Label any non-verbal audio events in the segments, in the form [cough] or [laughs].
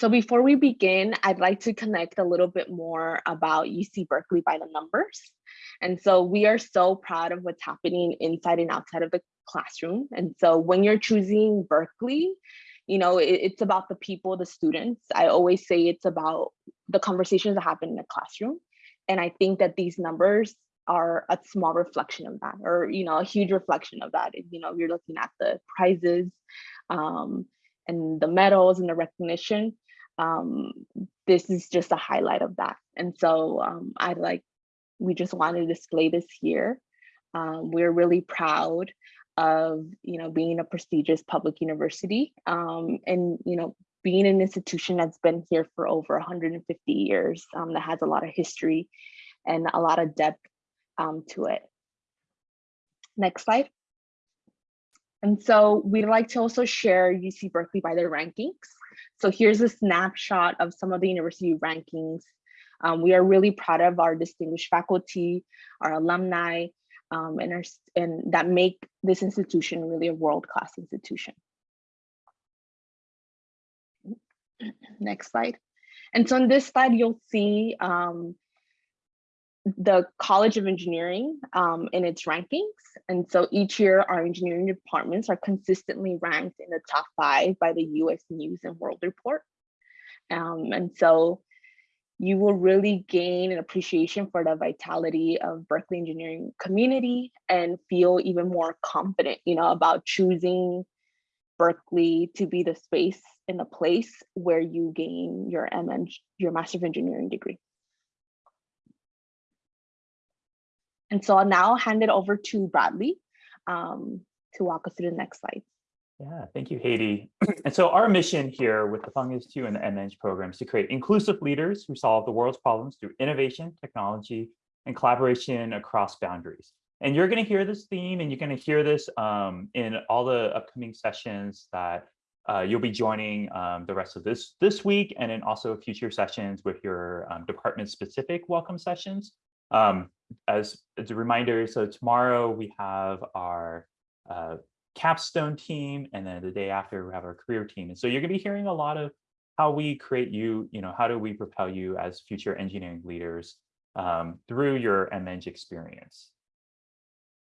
So before we begin, I'd like to connect a little bit more about UC Berkeley by the numbers. And so we are so proud of what's happening inside and outside of the classroom. And so when you're choosing Berkeley, you know, it, it's about the people, the students. I always say it's about the conversations that happen in the classroom. And I think that these numbers are a small reflection of that or, you know, a huge reflection of that. You know, you're looking at the prizes um, and the medals and the recognition. Um, this is just a highlight of that. And so um, I like, we just want to display this here. Um, we're really proud of you know being a prestigious public university um, and you know being an institution that's been here for over 150 years um, that has a lot of history and a lot of depth um, to it. Next slide. And so we'd like to also share UC Berkeley by their rankings. So here's a snapshot of some of the university rankings. Um, we are really proud of our distinguished faculty, our alumni, um, and, are, and that make this institution really a world-class institution. Next slide. And so on this slide, you'll see um, the College of Engineering um, in its rankings. And so each year our engineering departments are consistently ranked in the top five by the US News and World Report. Um, and so you will really gain an appreciation for the vitality of Berkeley engineering community and feel even more confident, you know, about choosing Berkeley to be the space and the place where you gain your MEng, your Master of Engineering degree. And so I'll now hand it over to Bradley um, to walk us through the next slide. Yeah, thank you, Haiti. And so our mission here with the Fung Institute and the MEng program is to create inclusive leaders who solve the world's problems through innovation, technology, and collaboration across boundaries. And you're going to hear this theme and you're going to hear this um, in all the upcoming sessions that uh, you'll be joining um, the rest of this this week and in also future sessions with your um, department specific welcome sessions. As, as a reminder, so tomorrow we have our uh, capstone team, and then the day after we have our career team. And so you're gonna be hearing a lot of how we create you, you know, how do we propel you as future engineering leaders um, through your MEng experience.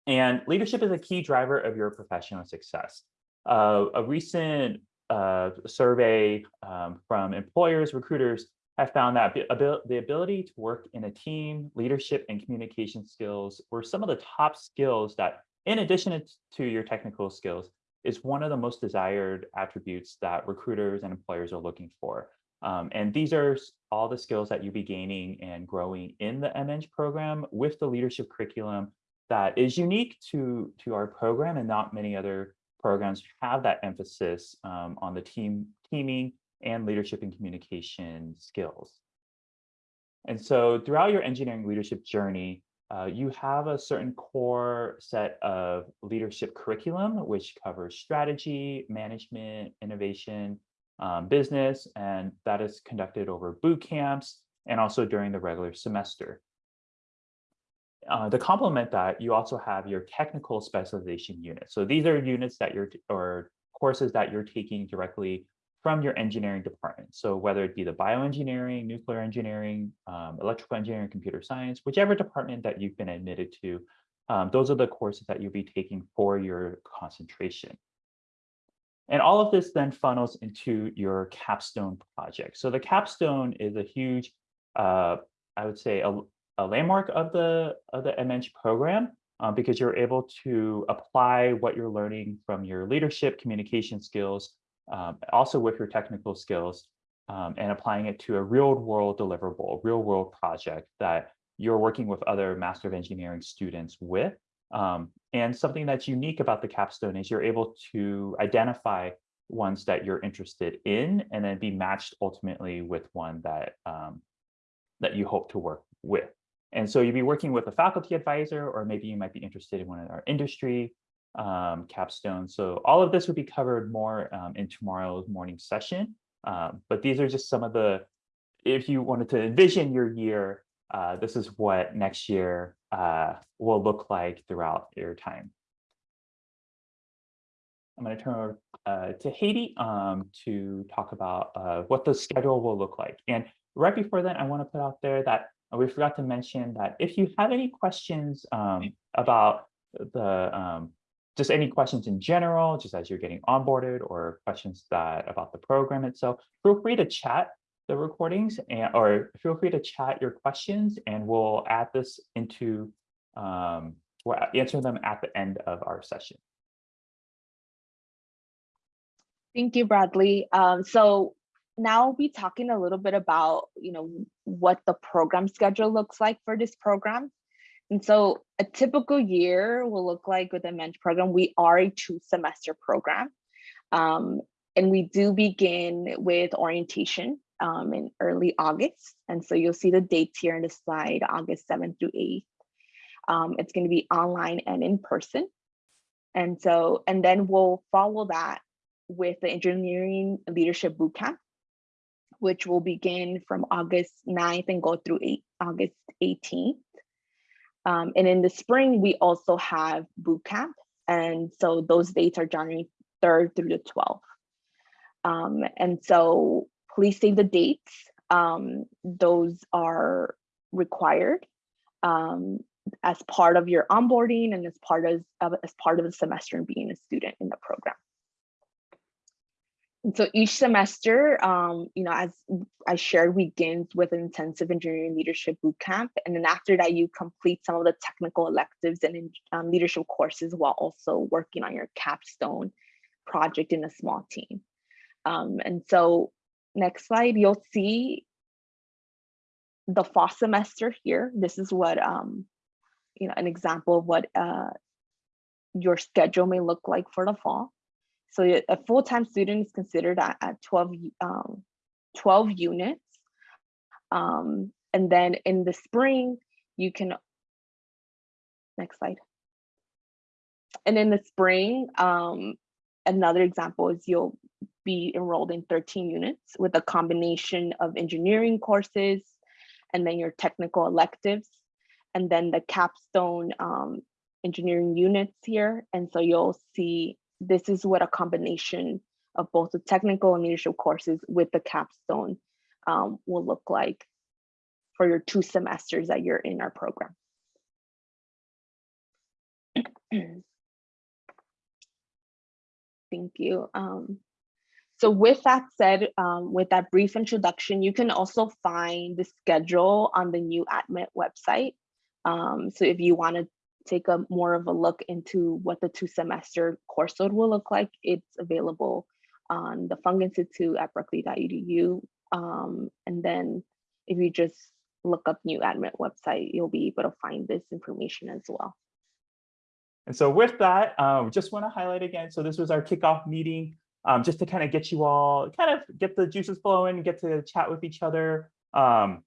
And leadership is a key driver of your professional success. Uh, a recent uh, survey um, from employers, recruiters have found that the ability to work in a team, leadership and communication skills were some of the top skills that in addition to your technical skills, is one of the most desired attributes that recruiters and employers are looking for. Um, and these are all the skills that you'll be gaining and growing in the MEng program with the leadership curriculum that is unique to, to our program and not many other programs have that emphasis um, on the team teaming and leadership and communication skills. And so throughout your engineering leadership journey, uh, you have a certain core set of leadership curriculum, which covers strategy, management, innovation, um, business, and that is conducted over boot camps and also during the regular semester. Uh, to complement that, you also have your technical specialization units. So these are units that you're, or courses that you're taking directly from your engineering department. So whether it be the bioengineering, nuclear engineering, um, electrical engineering, computer science, whichever department that you've been admitted to, um, those are the courses that you'll be taking for your concentration. And all of this then funnels into your capstone project. So the capstone is a huge, uh, I would say, a, a, landmark of the of the MEng program uh, because you're able to apply what you're learning from your leadership communication skills um, also with your technical skills um, and applying it to a real world deliverable, real world project that you're working with other Master of Engineering students with. Um, and something that's unique about the capstone is you're able to identify ones that you're interested in and then be matched ultimately with one that um, that you hope to work with. And so you'd be working with a faculty advisor, or maybe you might be interested in one of our industry um, capstone. So all of this would be covered more um, in tomorrow's morning session. Um, but these are just some of the, if you wanted to envision your year, uh, this is what next year uh, will look like throughout your time. I'm going to turn over uh, to Haiti um, to talk about uh, what the schedule will look like. And right before that, I want to put out there that we forgot to mention that if you have any questions um, about the um, just any questions in general, just as you're getting onboarded or questions that about the program itself, feel free to chat the recordings and or feel free to chat your questions and we'll add this into um, we'll answer them at the end of our session. Thank you, Bradley. Um, so now we'll be talking a little bit about, you know, what the program schedule looks like for this program. And so a typical year will look like with the MEng program, we are a two semester program. Um, and we do begin with orientation um, in early August. And so you'll see the dates here in the slide, August 7th through 8th. Um, it's gonna be online and in person. And so, and then we'll follow that with the Engineering Leadership Bootcamp, which will begin from August 9th and go through eight, August 18th. Um, and in the spring, we also have boot camp. And so those dates are January 3rd through the 12th. Um, and so please save the dates. Um, those are required um, as part of your onboarding and as part of, as part of the semester and being a student in the program. So each semester, um, you know, as I shared, begins with an intensive engineering leadership bootcamp. And then after that, you complete some of the technical electives and um, leadership courses while also working on your capstone project in a small team. Um, and so next slide, you'll see the fall semester here. This is what, um, you know, an example of what uh, your schedule may look like for the fall. So a full-time student is considered at, at 12, um, 12 units. Um, and then in the spring, you can, next slide. And in the spring, um, another example is you'll be enrolled in 13 units with a combination of engineering courses and then your technical electives and then the capstone um, engineering units here. And so you'll see this is what a combination of both the technical and leadership courses with the capstone um, will look like for your two semesters that you're in our program. Thank you. Um, so with that said, um, with that brief introduction, you can also find the schedule on the new ADMIT website. Um, so if you want to take a more of a look into what the two semester course load will look like, it's available on the Fung Institute at berkeley.edu. Um, and then if you just look up new admit website, you'll be able to find this information as well. And so with that, um, just want to highlight again, so this was our kickoff meeting, um, just to kind of get you all, kind of get the juices flowing, get to chat with each other. Um,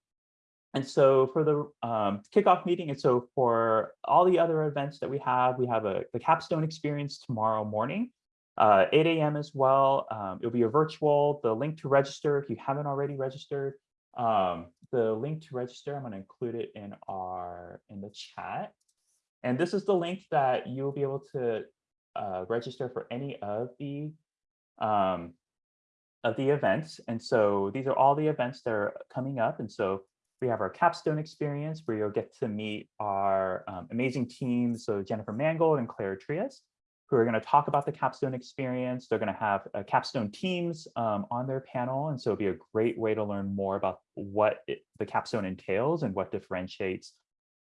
and so for the um, kickoff meeting, and so for all the other events that we have, we have a the capstone experience tomorrow morning, uh, 8 a.m. as well. Um, it'll be a virtual. The link to register, if you haven't already registered, um, the link to register, I'm going to include it in our in the chat. And this is the link that you'll be able to uh, register for any of the um, of the events. And so these are all the events that are coming up. And so we have our capstone experience where you'll get to meet our um, amazing teams. So Jennifer Mangold and Claire Trias, who are going to talk about the capstone experience. They're going to have uh, capstone teams um, on their panel. And so it'll be a great way to learn more about what it, the capstone entails and what differentiates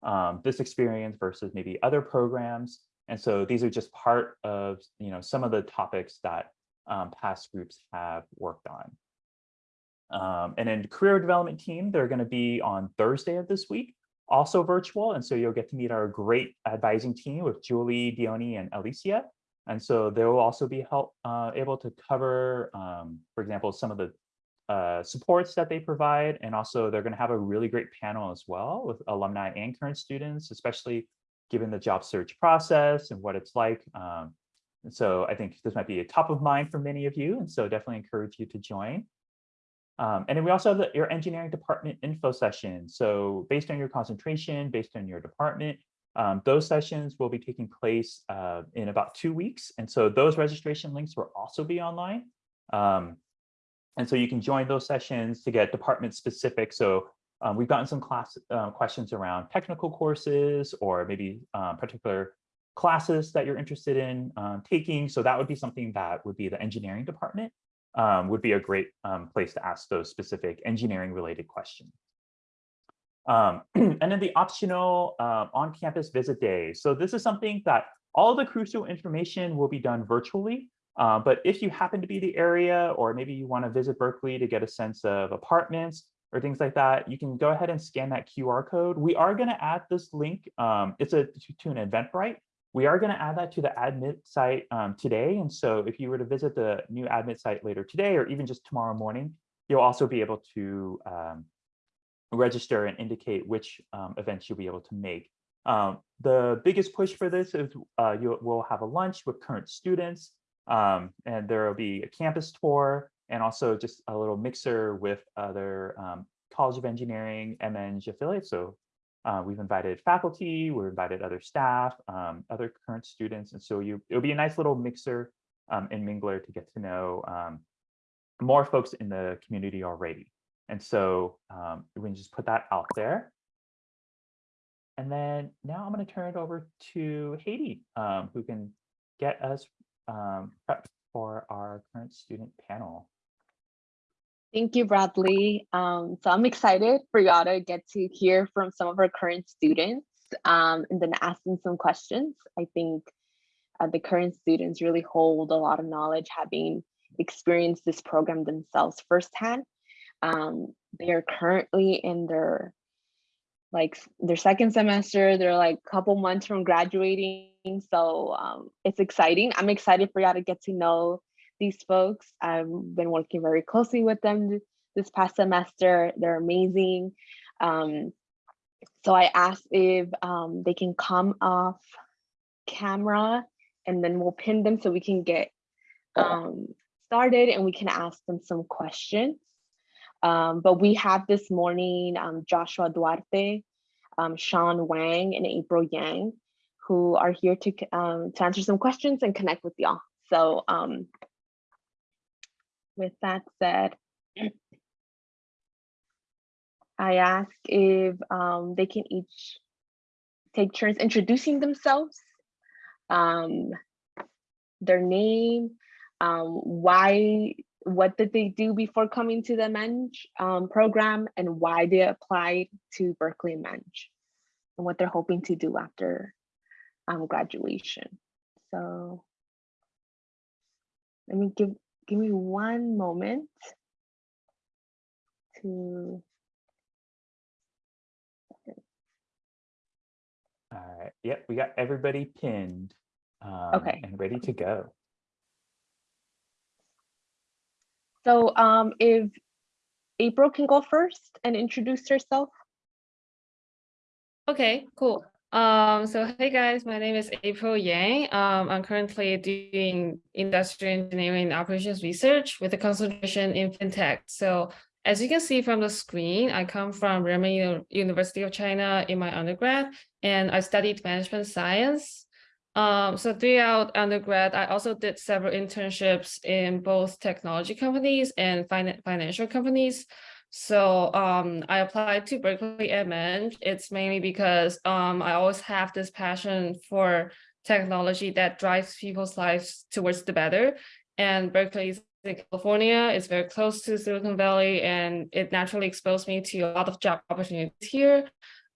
um, this experience versus maybe other programs. And so these are just part of you know some of the topics that um, past groups have worked on. Um, and then career development team, they're going to be on Thursday of this week, also virtual. And so you'll get to meet our great advising team with Julie, Dione, and Alicia. And so they will also be help, uh, able to cover, um, for example, some of the uh, supports that they provide. And also they're going to have a really great panel as well with alumni and current students, especially given the job search process and what it's like. Um, and so I think this might be a top of mind for many of you. And so definitely encourage you to join. Um, and then we also have the, your engineering department info session. So based on your concentration, based on your department, Um, those sessions will be taking place uh, in about two weeks. And so those registration links will also be online. Um, and so you can join those sessions to get department specific. So um, we've gotten some class uh, questions around technical courses or maybe um, particular classes that you're interested in um, taking. So that would be something that would be the engineering department um, would be a great um, place to ask those specific engineering related questions. Um, [clears throat] and then the optional uh, on-campus visit days. So this is something that all the crucial information will be done virtually. Uh, but if you happen to be the area, or maybe you want to visit Berkeley to get a sense of apartments or things like that, you can go ahead and scan that QR code. We are going to add this link. Um, it's a to, to an Eventbrite. We are going to add that to the admit site um, today. And so if you were to visit the new admit site later today, or even just tomorrow morning, you'll also be able to um, register and indicate which um, events you'll be able to make. Um, the biggest push for this is uh, you will have a lunch with current students, um, and there will be a campus tour and also just a little mixer with other um, College of Engineering MEng affiliates. So uh, we've invited faculty, we've invited other staff, um, other current students. And so you, it'll be a nice little mixer um, and mingler to get to know um, more folks in the community already. And so um, we can just put that out there. And then now I'm going to turn it over to Haiti, um, who can get us um, prepped for our current student panel. Thank you, Bradley. Um, so I'm excited for y'all to get to hear from some of our current students um, and then ask them some questions. I think uh, the current students really hold a lot of knowledge having experienced this program themselves firsthand. Um, they are currently in their like their second semester. They're like a couple months from graduating. So um, it's exciting. I'm excited for y'all to get to know these folks. I've been working very closely with them this past semester. They're amazing. Um, so I asked if um, they can come off camera and then we'll pin them so we can get um, started and we can ask them some questions. Um, but we have this morning um, Joshua Duarte, um, Sean Wang, and April Yang, who are here to, to answer some questions and connect with y'all. So um, with that said, I ask if um, they can each take turns introducing themselves, um, their name, um, why, what did they do before coming to the MEng um, program, and why they applied to Berkeley MEng, and what they're hoping to do after um, graduation. So let me give give me one moment to All right. Yep, we got everybody pinned um, Okay. and ready to go. So um, if April can go first and introduce herself. Okay, cool. Um, so hey guys, my name is April Yang. Um, I'm currently doing industrial engineering operations research with a concentration in fintech. So as you can see from the screen, I come from Renmin University of China in my undergrad, and I studied management science. Um, so throughout undergrad, I also did several internships in both technology companies and fin financial companies. So um, I applied to Berkeley MEng. It's mainly because um, I always have this passion for technology that drives people's lives towards the better. And Berkeley is in California, it's very close to Silicon Valley, and it naturally exposed me to a lot of job opportunities here.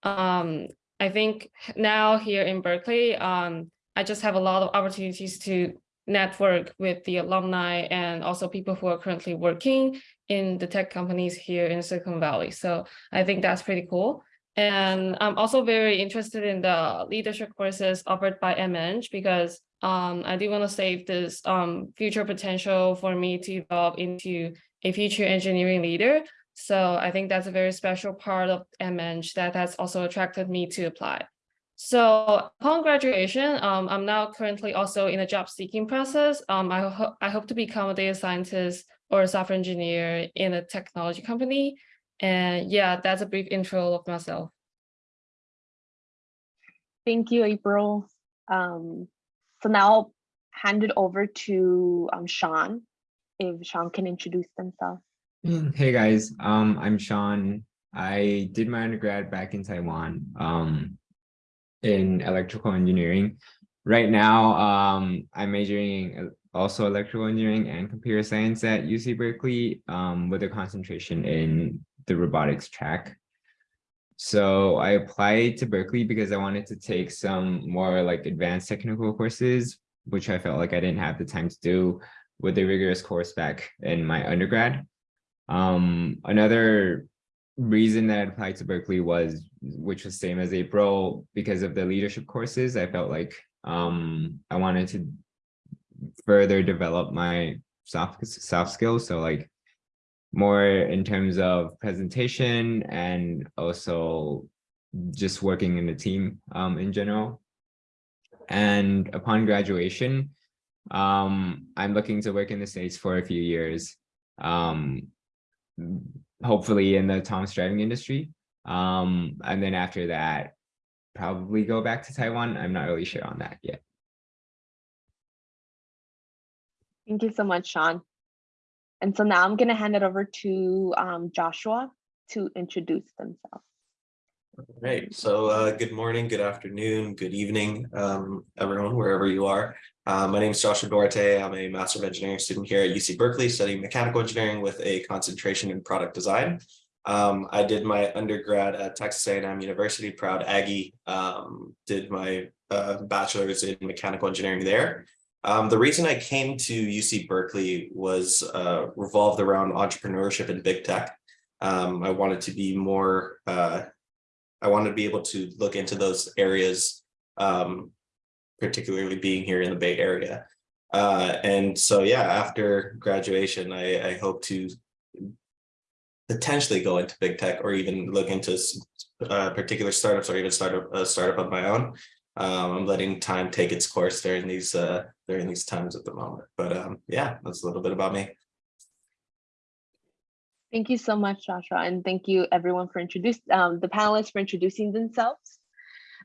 Um, I think now here in Berkeley, um, I just have a lot of opportunities to network with the alumni and also people who are currently working in the tech companies here in Silicon Valley. So I think that's pretty cool. And I'm also very interested in the leadership courses offered by MEng because um, I do want to save this um, future potential for me to evolve into a future engineering leader. So I think that's a very special part of MEng that has also attracted me to apply. So upon graduation, um, I'm now currently also in a job seeking process. Um, I, ho I hope to become a data scientist or a software engineer in a technology company. And yeah, that's a brief intro of myself. Thank you, April. Um, so now I'll hand it over to um, Sean. If Sean can introduce themselves. Mm, Hey guys, um, I'm Sean. I did my undergrad back in Taiwan, um, in electrical engineering. Right now, um, I'm majoring also electrical engineering and computer science at UC Berkeley, um, with a concentration in the robotics track. So I applied to Berkeley because I wanted to take some more like advanced technical courses, which I felt like I didn't have the time to do with a rigorous course back in my undergrad. Um, another reason that I applied to Berkeley was, which was same as April, because of the leadership courses, I felt like um, I wanted to further develop my soft soft skills. So like more in terms of presentation and also just working in the team um, in general. And upon graduation, um, I'm looking to work in the States for a few years. Hopefully in the autonomous driving industry. Um, and then after that, probably go back to Taiwan. I'm not really sure on that yet. Thank you so much, Sean. And so now I'm going to hand it over to um, Joshua to introduce themselves. Right. So uh, good morning, good afternoon, good evening, um, everyone, wherever you are. Uh, my name is Joshua Duarte. I'm a Master of Engineering student here at UC Berkeley, studying mechanical engineering with a concentration in product design. Um, I did my undergrad at Texas A&M University, proud Aggie. Um, did my uh, bachelor's in mechanical engineering there. Um, the reason I came to UC Berkeley was uh, revolved around entrepreneurship and big tech. Um, I wanted to be more uh, I wanted to be able to look into those areas, um, particularly being here in the Bay Area. Uh, and so, yeah, after graduation, I, I hope to potentially go into big tech or even look into uh, particular startups or even start a, a startup of my own. Um, I'm letting time take its course during these uh, during these times at the moment. But um, yeah, that's a little bit about me. Thank you so much, Joshua, and thank you everyone for introducing um, the panelists for introducing themselves.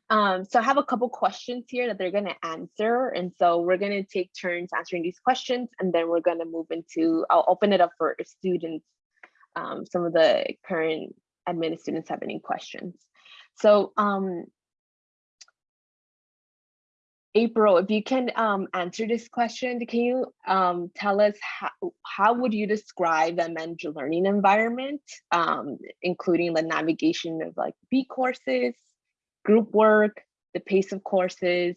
Um, so I have a couple questions here that they're going to answer, and so we're going to take turns answering these questions, and then we're going to move into. I'll open it up for students. Um, some of the current admin students have any questions. So um, April, if you can um, answer this question, can you um, tell us how, how would you describe the MENG learning environment, um, including the navigation of like bCourses, group work, the pace of courses,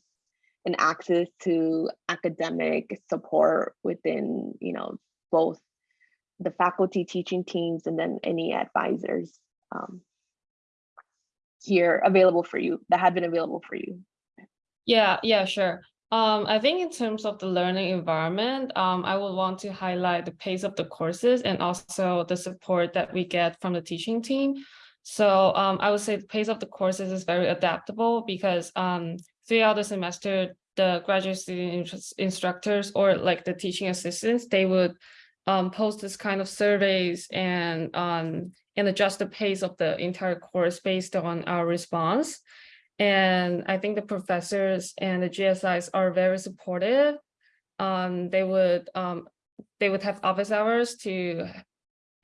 and access to academic support within, you know, both the faculty teaching teams and then any advisors um, here available for you that have been available for you. Yeah, yeah, sure. Um, I think in terms of the learning environment, um, I would want to highlight the pace of the courses and also the support that we get from the teaching team. So um, I would say the pace of the courses is very adaptable because um, throughout the semester, the graduate student instructors or like the teaching assistants, they would um, post this kind of surveys and um, and adjust the pace of the entire course based on our response. And I think the professors and the GSIs are very supportive. Um, they would um, they would have office hours to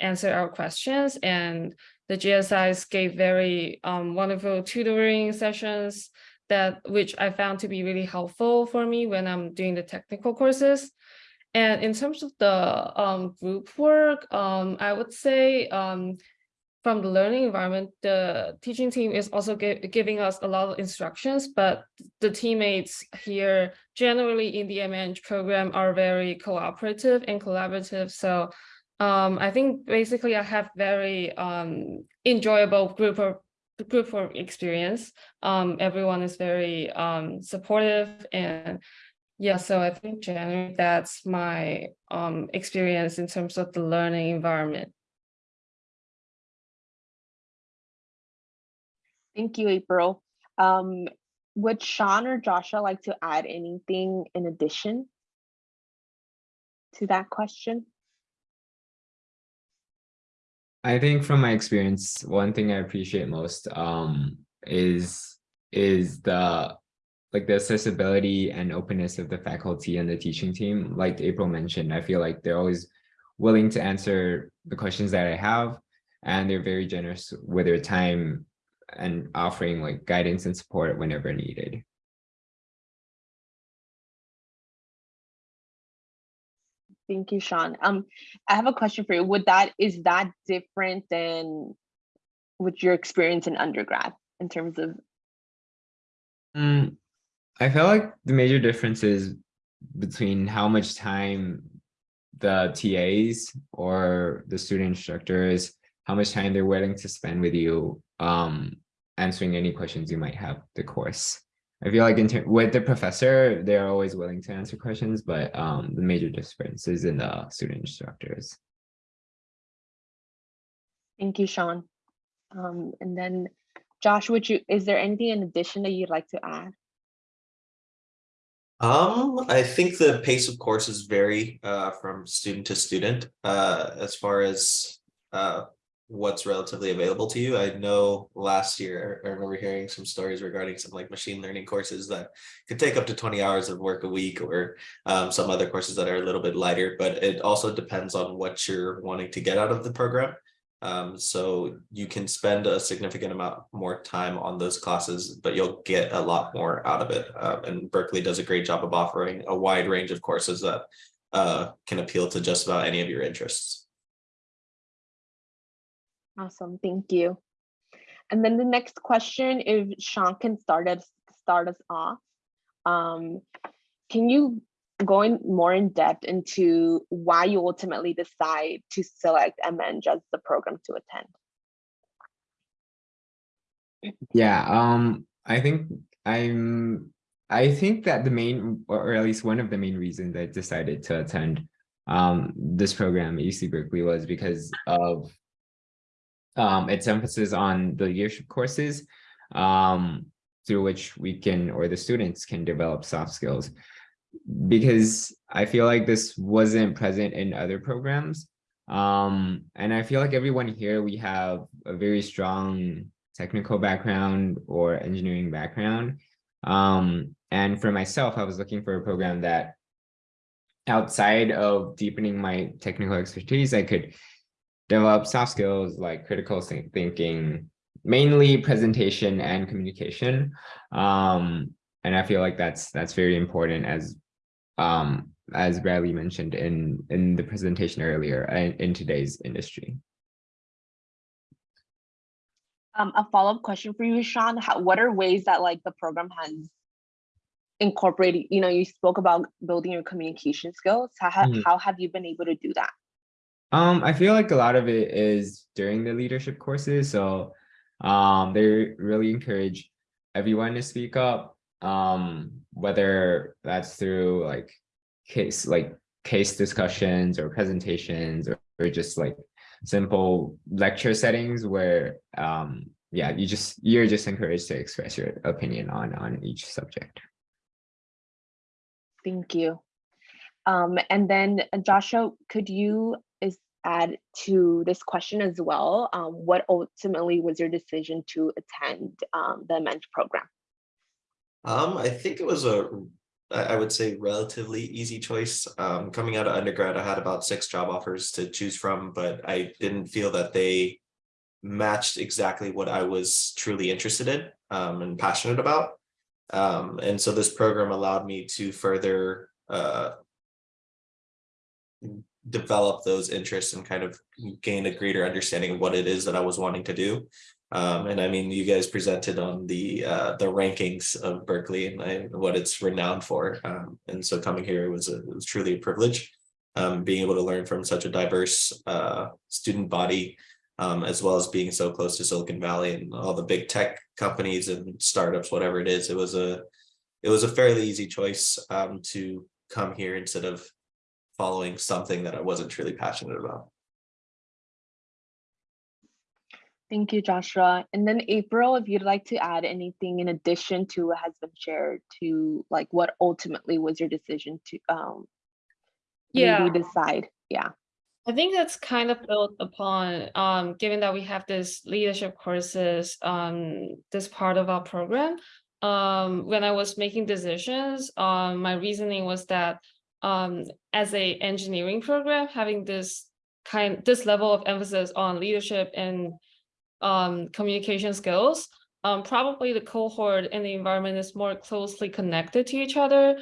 answer our questions and the GSIs gave very um, wonderful tutoring sessions that which I found to be really helpful for me when I'm doing the technical courses. And in terms of the um, group work, um, I would say um, from the learning environment, the teaching team is also giving us a lot of instructions, but the teammates here generally in the MEng program are very cooperative and collaborative. So um, I think basically I have very um, enjoyable group of group of experience. Um, everyone is very um, supportive and yeah, so I think generally that's my um, experience in terms of the learning environment. Thank you, April. Um, would Sean or Joshua like to add anything in addition to that question? I think from my experience, one thing I appreciate most um, is is the like the accessibility and openness of the faculty and the teaching team. Like April mentioned, I feel like they're always willing to answer the questions that I have, and they're very generous with their time and offering like guidance and support whenever needed. Thank you, Sean. Um, I have a question for you. Would that, is that different than with your experience in undergrad in terms of, Mm, I feel like the major difference is between how much time the TAs or the student instructors, how much time they're willing to spend with you, um, answering any questions you might have the course. I feel like in with the professor, they're always willing to answer questions, but um, the major difference is in the student instructors. thank you, Sean. Um, and then Josh, would you, is there anything in addition that you'd like to add? Um, I think the pace of courses vary uh from student to student uh as far as uh what's relatively available to you. I know last year, I remember hearing some stories regarding some like machine learning courses that could take up to 20 hours of work a week or um some other courses that are a little bit lighter, but it also depends on what you're wanting to get out of the program. Um, so you can spend a significant amount more time on those classes, but you'll get a lot more out of it. Uh, and Berkeley does a great job of offering a wide range of courses that uh, can appeal to just about any of your interests. Awesome, thank you. And then the next question, if Sean can start us, start us off. Um, can you go in more in depth into why you ultimately decide to select MEng as the program to attend? Yeah, um, I think I'm, I think that the main, or at least one of the main reasons I decided to attend um, this program at UC Berkeley was because of um, its emphasis on the leadership courses um, through which we can, or the students can develop soft skills. Because I feel like this wasn't present in other programs. Um, and I feel like everyone here, we have a very strong technical background or engineering background. Um, and for myself, I was looking for a program that outside of deepening my technical expertise, I could develop soft skills like critical thinking, mainly presentation and communication. Um, and I feel like that's that's very important as um, as Bradley mentioned in in the presentation earlier in, in today's industry. Um, a follow-up question for you, Sean, how, what are ways that like the program has incorporated, you know, you spoke about building your communication skills. How, ha- Mhm. how have you been able to do that? Um, I feel like a lot of it is during the leadership courses. So um, they really encourage everyone to speak up, um, whether that's through like case like case discussions or presentations or, or just like simple lecture settings where um, yeah, you just you're just encouraged to express your opinion on on each subject. Thank you. Um, and then uh, Joshua, could you add to this question as well? Um, what ultimately was your decision to attend um, the MEng program? Um, I think it was a, I would say relatively easy choice. Um, coming out of undergrad, I had about six job offers to choose from, but I didn't feel that they matched exactly what I was truly interested in um, and passionate about. Um, and so this program allowed me to further uh, develop those interests and kind of gain a greater understanding of what it is that I was wanting to do. Um, and I mean, you guys presented on the uh, the rankings of Berkeley and I, what it's renowned for. Um, and so coming here was a, was truly a privilege. Um, being able to learn from such a diverse uh, student body, um, as well as being so close to Silicon Valley and all the big tech companies and startups, whatever it is, it was a it was a fairly easy choice um, to come here instead of following something that I wasn't truly passionate about. Thank you, Joshua. And then April, if you'd like to add anything in addition to what has been shared to like what ultimately was your decision to um Yeah. you decide? Yeah. I think that's kind of built upon, um, given that we have this leadership courses, um, this part of our program. Um, when I was making decisions, um, my reasoning was that, um, as a engineering program, having this kind, this level of emphasis on leadership and um, communication skills, um, probably the cohort and the environment is more closely connected to each other.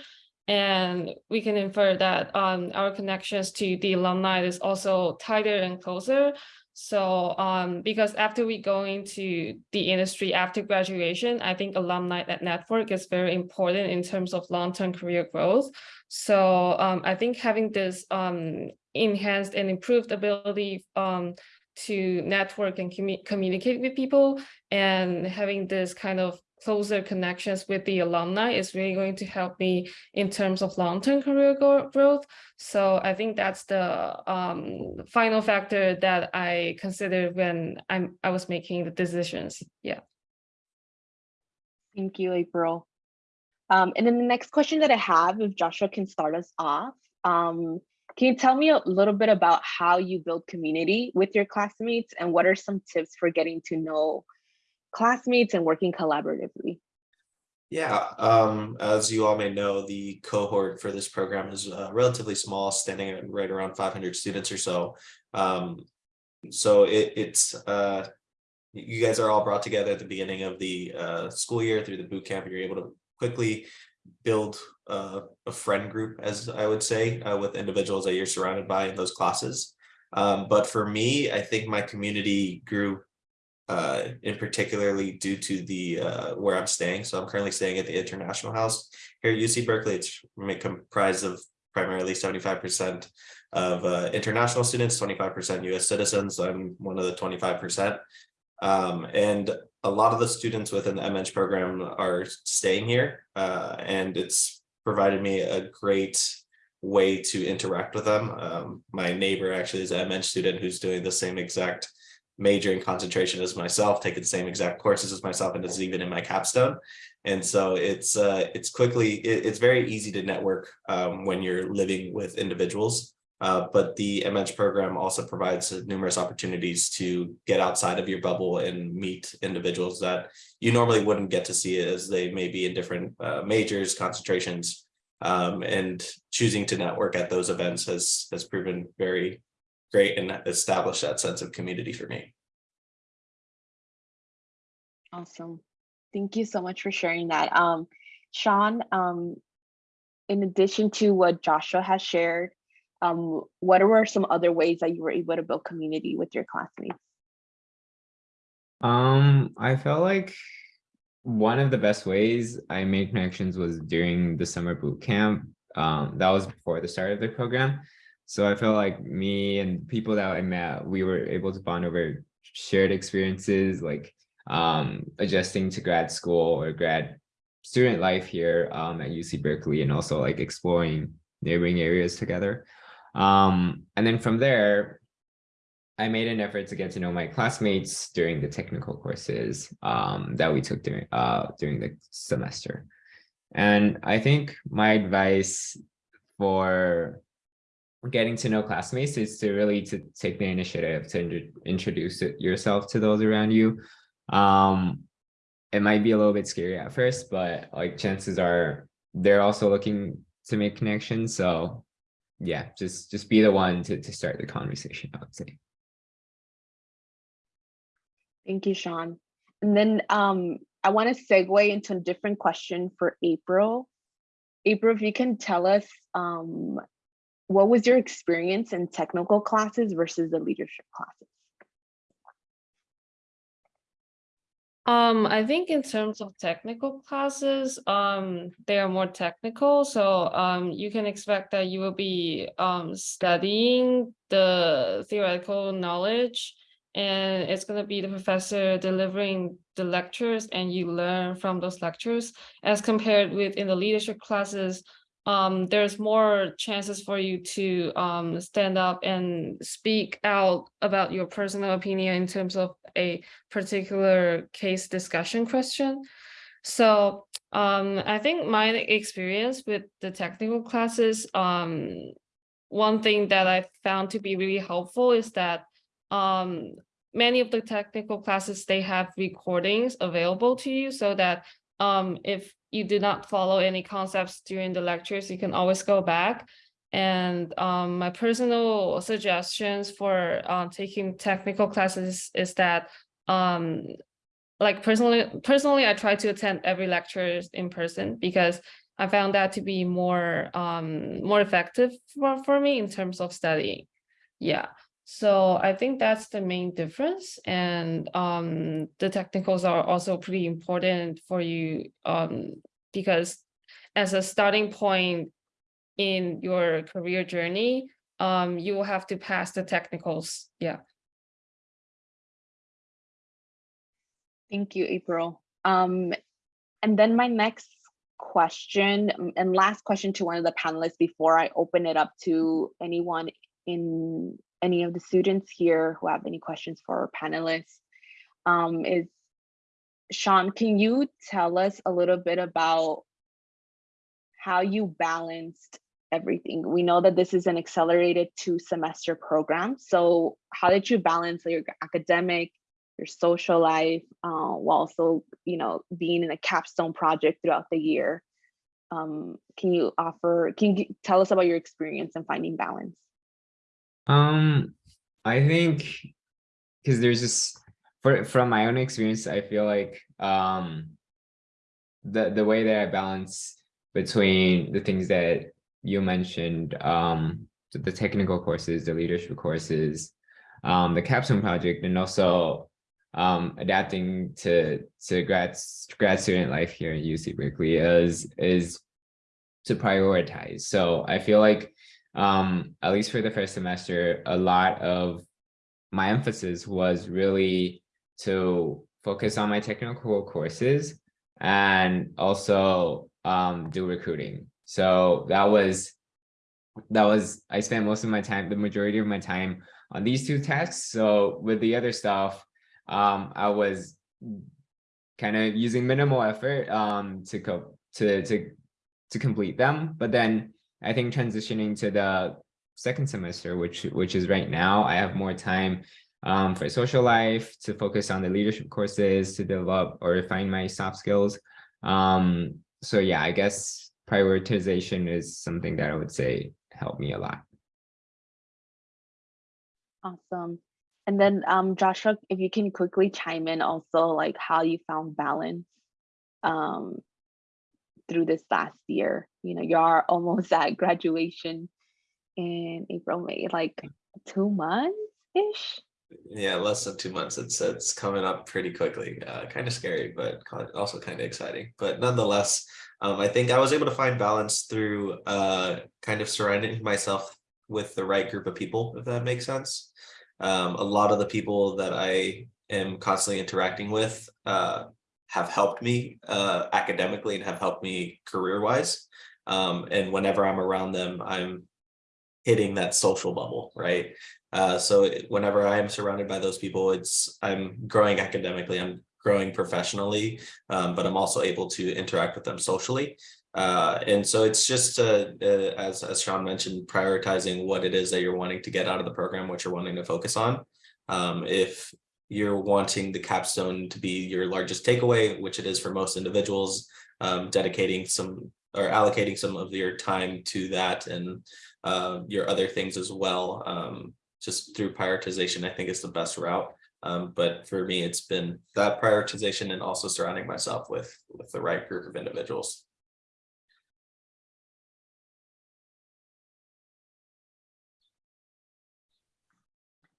And we can infer that um, our connections to the alumni is also tighter and closer. So um, because after we go into the industry after graduation, I think alumni net- network is very important in terms of long-term career growth. So um, I think having this um, enhanced and improved ability um, to network and commu- communicate with people and having this kind of closer connections with the alumni is really going to help me in terms of long-term career growth. So I think that's the um, final factor that I considered when I'm I was making the decisions. Yeah. Thank you, April. Um, and then the next question that I have, if Joshua can start us off, um, can you tell me a little bit about how you build community with your classmates and what are some tips for getting to know classmates and working collaboratively? Yeah, um, as you all may know, the cohort for this program is uh, relatively small, standing at right around 500 students or so. Um, so it, it's uh, you guys are all brought together at the beginning of the uh, school year through the boot camp. and You're able to quickly build uh, a friend group, as I would say, uh, with individuals that you're surrounded by in those classes. Um, but for me, I think my community grew uh, in particularly due to the uh, where I'm staying. So I'm currently staying at the International House here at UC Berkeley. It's comprised of primarily 75% of uh, international students, 25% US citizens. I'm one of the 25%. Um, and a lot of the students within the MEng program are staying here, uh, and it's provided me a great way to interact with them. Um, my neighbor actually is an MEng student who's doing the same exact major in concentration as myself, taking the same exact courses as myself, and is even in my capstone. And so it's uh, it's quickly it, it's very easy to network um, when you're living with individuals. Uh, but the MEng program also provides numerous opportunities to get outside of your bubble and meet individuals that you normally wouldn't get to see as they may be in different uh, majors, concentrations, um, and choosing to network at those events has has proven very great and established that sense of community for me. Awesome. Thank you so much for sharing that. Um, Sean, um, in addition to what Joshua has shared, um, what were some other ways that you were able to build community with your classmates? Um, I felt like one of the best ways I made connections was during the summer boot camp. Um, that was before the start of the program. So I felt like me and people that I met, we were able to bond over shared experiences, like um, adjusting to grad school or grad student life here um, at UC Berkeley, and also like exploring neighboring areas together. Um, and then from there, I made an effort to get to know my classmates during the technical courses um, that we took during uh, during the semester. And I think my advice for getting to know classmates is to really to take the initiative to in- introduce yourself to those around you. Um, it might be a little bit scary at first, but like chances are they're also looking to make connections. So yeah, just just be the one to to start the conversation, I would say. Thank you, Sean. And then um, I want to segue into a different question for April. April, if you can tell us um, what was your experience in technical classes versus the leadership classes? Um, I think in terms of technical classes, um, they are more technical. So um, you can expect that you will be um, studying the theoretical knowledge, and it's going to be the professor delivering the lectures, and you learn from those lectures. As compared with in the leadership classes, um, there's more chances for you to um, stand up and speak out about your personal opinion in terms of a particular case discussion question. So um, I think my experience with the technical classes um, one thing that I found to be really helpful is that um, many of the technical classes, they have recordings available to you so that um, if you do not follow any concepts during the lectures, you can always go back. And um, my personal suggestions for uh, taking technical classes is that um, like personally, personally, I try to attend every lecture in person because I found that to be more um more effective for, for me in terms of studying. Yeah. So I think that's the main difference. And um the technicals are also pretty important for you um because as a starting point in your career journey, um you will have to pass the technicals. Yeah. Thank you, April. Um, and then my next question and last question to one of the panelists before I open it up to anyone in any of the students here who have any questions for our panelists um, is Sean, can you tell us a little bit about how you balanced everything? We know that this is an accelerated two semester program. So how did you balance your academic, your social life, uh, while also, you know, being in a capstone project throughout the year. Um, can you offer, can you tell us about your experience in finding balance? Um, I think because there's just for from my own experience, I feel like um the the way that I balance between the things that you mentioned, um, the technical courses, the leadership courses, um, the capstone project, and also um, adapting to to grad grad student life here at UC Berkeley is is to prioritize. So I feel like um, at least for the first semester, a lot of my emphasis was really to focus on my technical courses and also um, do recruiting. So that was that was I spent most of my time, the majority of my time on these two tasks. So with the other stuff, um, I was kind of using minimal effort um, to co to to to complete them. But then I think transitioning to the second semester, which which is right now, I have more time um, for social life to focus on the leadership courses to develop or refine my soft skills. Um, so yeah, I guess prioritization is something that I would say helped me a lot. Awesome. And then um, Joshua, if you can quickly chime in also like how you found balance um, through this last year. You know, you are almost [laughs] at graduation in April, May, like two months-ish. Yeah, less than two months. It's it's coming up pretty quickly. Uh, kind of scary, but also kind of exciting. But nonetheless, um, I think I was able to find balance through uh, kind of surrounding myself with the right group of people, if that makes sense. Um, a lot of the people that I am constantly interacting with uh, have helped me uh, academically and have helped me career wise. Um, and whenever I'm around them, I'm hitting that social bubble, right? Uh, so whenever I am surrounded by those people, it's I'm growing academically, I'm growing professionally, um, but I'm also able to interact with them socially. Uh, and so it's just, uh, uh, as, as Sean mentioned, prioritizing what it is that you're wanting to get out of the program, what you're wanting to focus on. Um, if you're wanting the capstone to be your largest takeaway, which it is for most individuals, um, dedicating some or allocating some of your time to that and uh, your other things as well. Um, just through prioritization, I think is the best route. Um, but for me, it's been that prioritization and also surrounding myself with with the right group of individuals.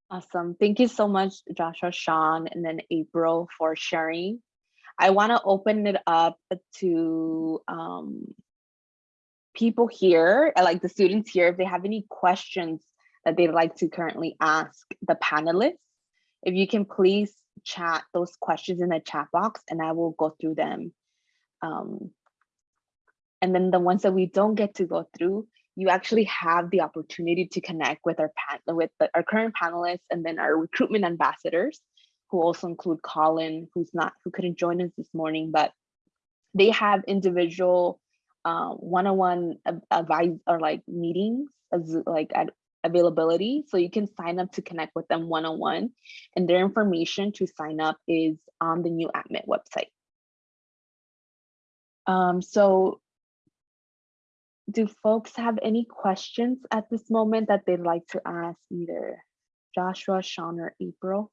Awesome. Thank you so much, Joshua, Sean, and then April for sharing. I want to open it up to um, people here, like the students here, if they have any questions that they'd like to currently ask the panelists. If you can please chat those questions in the chat box and I will go through them. Um, and then the ones that we don't get to go through, you actually have the opportunity to connect with our pan with the, our current panelists and then our recruitment ambassadors, who also include Colin, who's not who couldn't join us this morning, but they have individual uh, one-on-one av- advice or like meetings as like at availability. So you can sign up to connect with them one-on-one and their information to sign up is on the new AdMit website. Um, so do folks have any questions at this moment that they'd like to ask either Joshua, Sean, or April?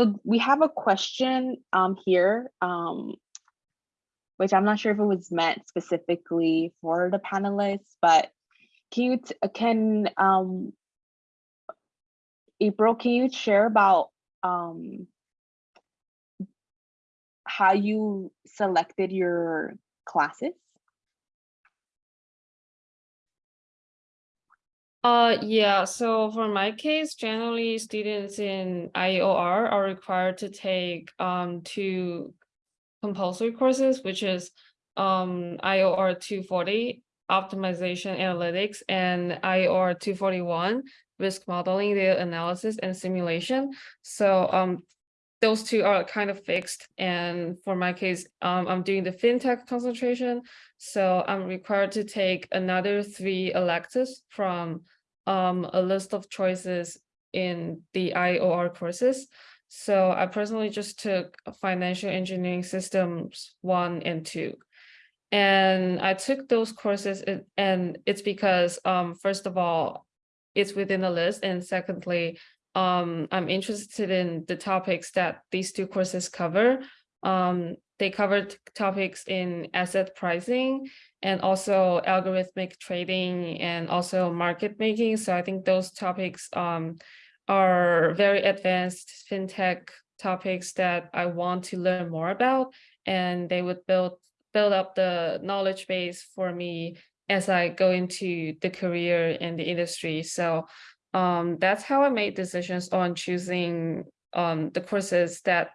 So we have a question um, here, um, which I'm not sure if it was meant specifically for the panelists, but can you, can, um, April, can you share about um, how you selected your classes? Uh, yeah, so for my case, generally students in IOR are required to take um two compulsory courses, which is um IOR two forty, optimization analytics, and IOR two forty-one, risk modeling, data analysis, and simulation. So um those two are kind of fixed, and for my case, um I'm doing the fintech concentration, so I'm required to take another three electives from um, a list of choices in the IOR courses. So I personally just took financial engineering systems one and two. And I took those courses and it's because um, first of all, it's within the list. And secondly, um, I'm interested in the topics that these two courses cover. Um, they covered topics in asset pricing and also algorithmic trading and also market making. So I think those topics um, are very advanced fintech topics that I want to learn more about, and they would build build up the knowledge base for me as I go into the career in the industry. So um, that's how I made decisions on choosing um, the courses that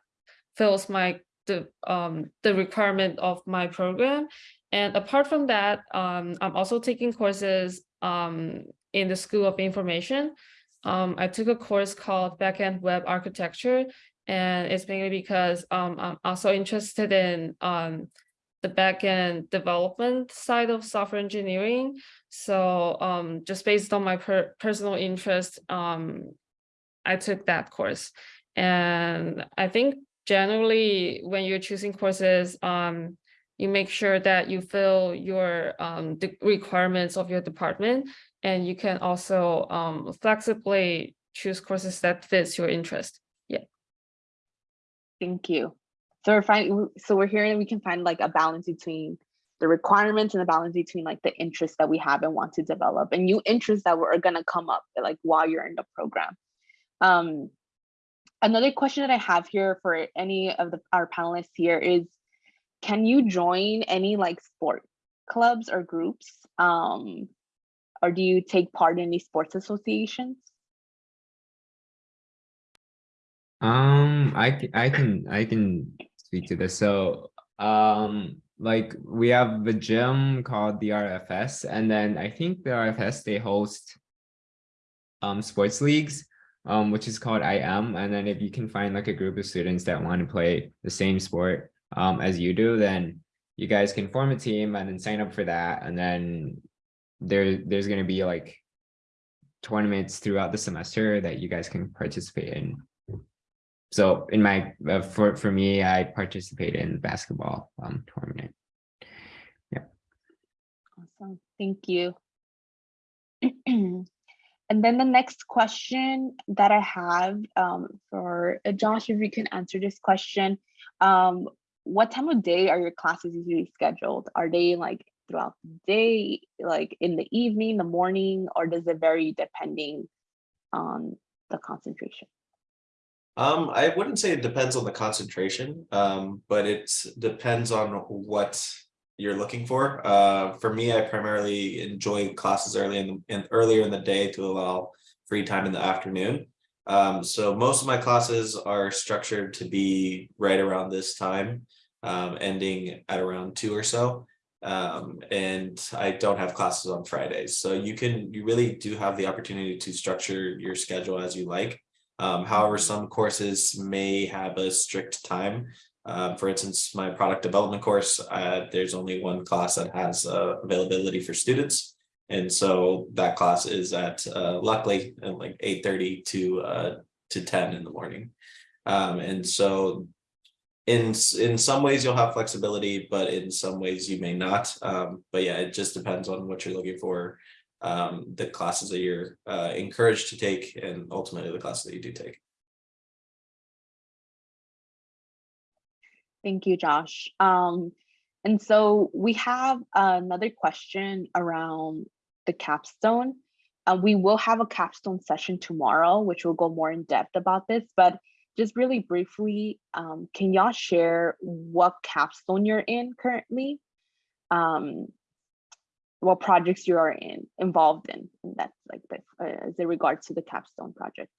fills my the um the requirement of my program. And apart from that um i'm also taking courses um in the school of information. Um i took a course called backend web architecture and it's mainly because i'm also interested in the backend development side of software engineering so um just based on my per- personal interest um i took that course and i think generally when you're choosing courses um you make sure that you fill your um requirements of your department and you can also um flexibly choose courses that fits your interest Yeah. Thank you. So we're finding, so we're hearing we can find like a balance between the requirements and the balance between like the interests that we have and want to develop and new interests that were gonna come up like while you're in the program. Um, another question that I have here for any of the our panelists here is, can you join any like sport clubs or groups? Um, or do you take part in any sports associations? Um, I, I can I can speak to this. So, um, like we have a gym called the RFS, and then I think the RFS they host um sports leagues, um, which is called IM. And then if you can find like a group of students that want to play the same sport um as you do, then you guys can form a team and then sign up for that. And then there there's gonna be like tournaments throughout the semester that you guys can participate in. So in my, uh, for, for me, I participate in the basketball um tournament. Yeah. Awesome, thank you. [clears throat] And then the next question that I have um, for uh, Josh, if you can answer this question, um, what time of day are your classes usually scheduled? Are they like throughout the day, like in the evening, the morning, or does it vary depending on the concentration? Um, I wouldn't say it depends on the concentration, um, but it depends on what you're looking for. Uh, for me, I primarily enjoy classes early in the, in earlier in the day to allow free time in the afternoon. Um, so most of my classes are structured to be right around this time, um, ending at around two or so. Um, and I don't have classes on Fridays, so you can, you really do have the opportunity to structure your schedule as you like. Um, however, some courses may have a strict time. Uh, for instance, my product development course, uh, there's only one class that has uh, availability for students. And so that class is at uh, luckily at like eight thirty to uh, to ten in the morning. Um, and so in in some ways you'll have flexibility, but in some ways you may not. Um, but yeah, it just depends on what you're looking for. Um, the classes that you're uh, encouraged to take and ultimately the classes that you do take. Thank you, Josh. Um, and so we have another question around the capstone. Uh, we will have a capstone session tomorrow, which will go more in depth about this, but just really briefly, um, can y'all share what capstone you're in currently? Um, what projects you are in involved in, and that's like the, uh, regards to the capstone project.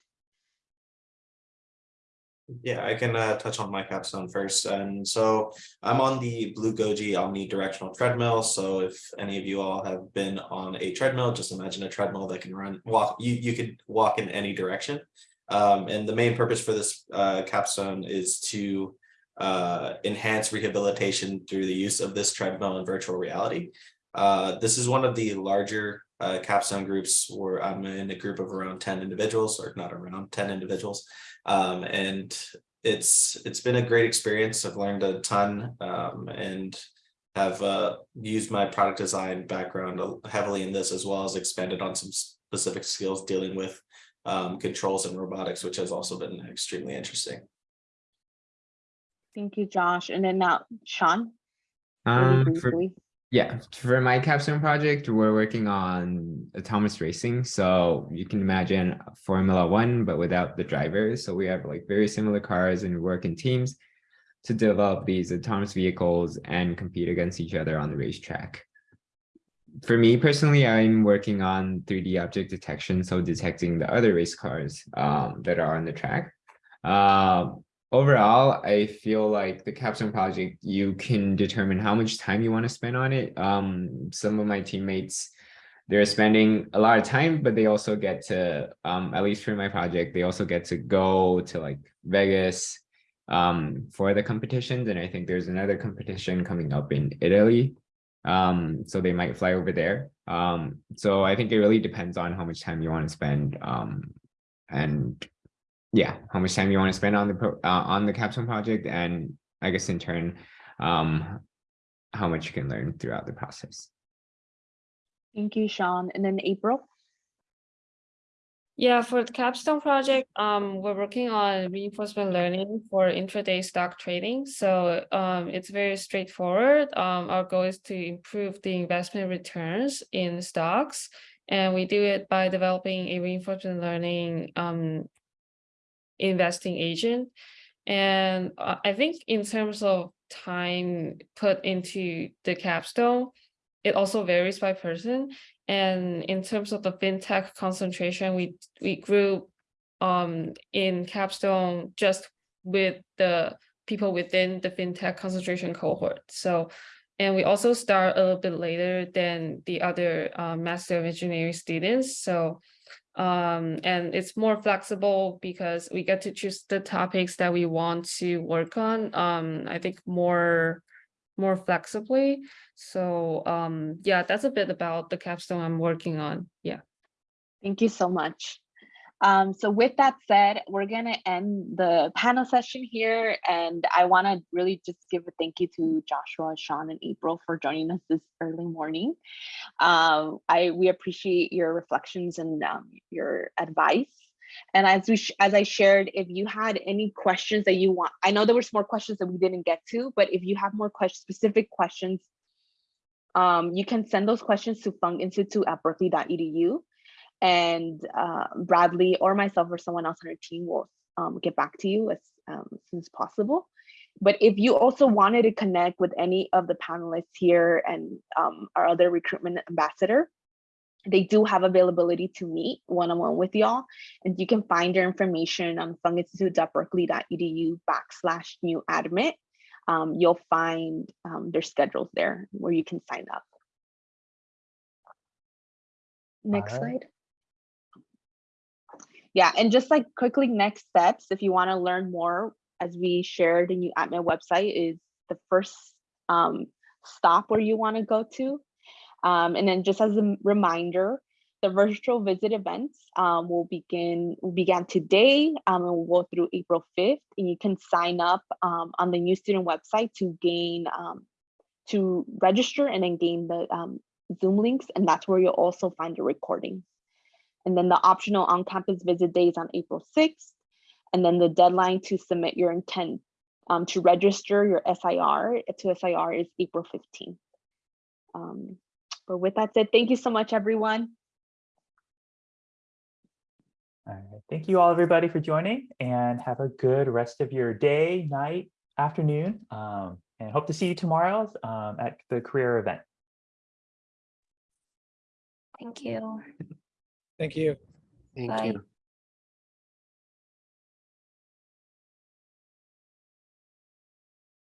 Yeah, I can uh, touch on my capstone first. And so I'm on the Blue Goji omnidirectional treadmill. So if any of you all have been on a treadmill, just imagine a treadmill that can run, walk, you, you could walk in any direction. Um, and the main purpose for this uh, capstone is to uh, enhance rehabilitation through the use of this treadmill in virtual reality. Uh, this is one of the larger uh, capstone groups where I'm in a group of around 10 individuals or not around 10 individuals. Um, and it's it's been a great experience. I've learned a ton um, and have uh, used my product design background heavily in this as well as expanded on some specific skills dealing with um, controls and robotics, which has also been extremely interesting. Thank you, Josh. And then now, Sean. Um, for, briefly. Yeah, for my capstone project, we're working on autonomous racing. So you can imagine Formula One, but without the drivers. So we have like very similar cars and we work in teams to develop these autonomous vehicles and compete against each other on the racetrack. For me personally, I'm working on 3D object detection, so detecting the other race cars um, that are on the track. Uh, overall, I feel like the capstone project, you can determine how much time you want to spend on it. Um, some of my teammates, they're spending a lot of time, but they also get to, um, at least for my project, they also get to go to like Vegas um, for the competitions. And I think there's another competition coming up in Italy. Um, so they might fly over there. Um, so I think it really depends on how much time you want to spend. Um, and yeah, how much time you want to spend on the pro, uh, on the capstone project, and I guess in turn, um, how much you can learn throughout the process. Thank you, Sean. And then April. Yeah, for the capstone project, um, we're working on reinforcement learning for intraday stock trading. So um, it's very straightforward. Um, our goal is to improve the investment returns in stocks. And we do it by developing a reinforcement learning um, investing agent. And uh, I think in terms of time put into the capstone, it also varies by person. And in terms of the fintech concentration, we we grew um in capstone just with the people within the fintech concentration cohort. So and we also start a little bit later than the other uh, Master of Engineering students. So um, and it's more flexible because we get to choose the topics that we want to work on. Um, I think more more flexibly. So um, yeah, that's a bit about the capstone I'm working on. Yeah. Thank you so much. Um, so with that said, we're gonna end the panel session here, and I want to really just give a thank you to Joshua, Sean, and April for joining us this early morning. Um, I we appreciate your reflections and um, your advice. And as we as I shared, if you had any questions that you want, I know there was more questions that we didn't get to, but if you have more questions, specific questions, um, you can send those questions to funginstitute at berkeley.edu and uh, Bradley or myself or someone else on our team will um, get back to you as, um, soon as possible. But if you also wanted to connect with any of the panelists here and um, our other recruitment ambassador, they do have availability to meet one-on-one with y'all. And you can find your information on funginstitute.berkeley.edu backslash new admit. Um, you'll find um, their schedules there where you can sign up. Next right. slide. Yeah, and just like quickly next steps, if you want to learn more, as we shared in you at my website, is the first um, stop where you want to go to. Um, and then just as a reminder, the virtual visit events um, will begin will began today um, and will go through April 5th. And you can sign up um, on the new student website to gain um, to register and then gain the Zoom links. And that's where you'll also find the recordings. And then the optional on-campus visit days on April 6th. And then the deadline to submit your intent um, to register your SIR to SIR is April 15th. Um, but with that said, thank you so much, everyone. All right. Thank you all, everybody, for joining and have a good rest of your day, night, afternoon. Um, and hope to see you tomorrow um, at the career event. Thank you. Thank you. Thank Bye. you.